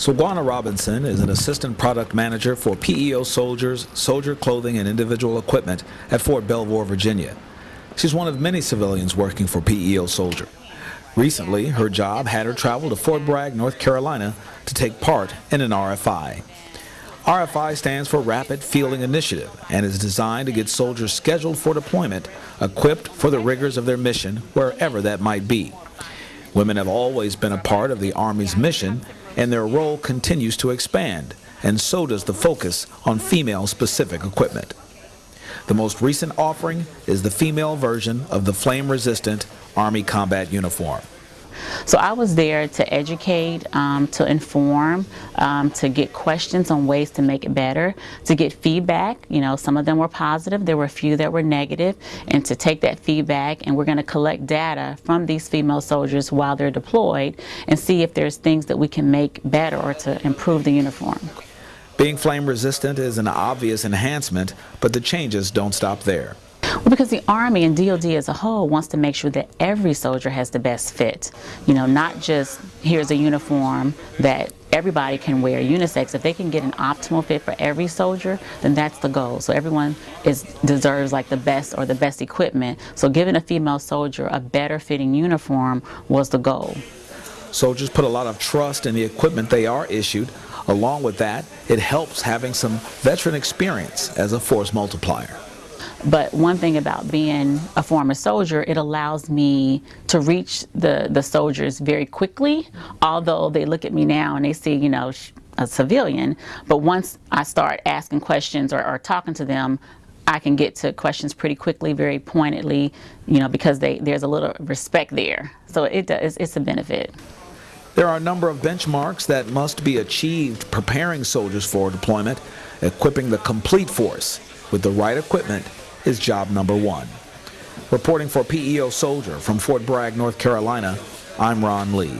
Sugwana Robinson is an assistant product manager for PEO soldiers, soldier clothing, and individual equipment at Fort Belvoir, Virginia. She's one of many civilians working for PEO Soldier. Recently, her job had her travel to Fort Bragg, North Carolina to take part in an RFI. RFI stands for Rapid Fielding Initiative and is designed to get soldiers scheduled for deployment, equipped for the rigors of their mission, wherever that might be. Women have always been a part of the Army's mission and their role continues to expand, and so does the focus on female-specific equipment. The most recent offering is the female version of the flame-resistant Army combat uniform. So I was there to educate, um, to inform, um, to get questions on ways to make it better, to get feedback. You know, some of them were positive, there were a few that were negative, and to take that feedback and we're going to collect data from these female soldiers while they're deployed and see if there's things that we can make better or to improve the uniform. Being flame resistant is an obvious enhancement, but the changes don't stop there. Well, because the Army and DoD as a whole wants to make sure that every soldier has the best fit. You know, not just here's a uniform that everybody can wear unisex. If they can get an optimal fit for every soldier, then that's the goal. So everyone is deserves like the best or the best equipment. So giving a female soldier a better fitting uniform was the goal. Soldiers put a lot of trust in the equipment they are issued. Along with that, it helps having some veteran experience as a force multiplier. But one thing about being a former soldier, it allows me to reach the, the soldiers very quickly, although they look at me now and they see, you know, a civilian. But once I start asking questions or, or talking to them, I can get to questions pretty quickly, very pointedly, you know, because they, there's a little respect there. So it does, it's a benefit. There are a number of benchmarks that must be achieved preparing soldiers for deployment. Equipping the complete force with the right equipment is job number one. Reporting for PEO Soldier from Fort Bragg, North Carolina, I'm Ron Lee.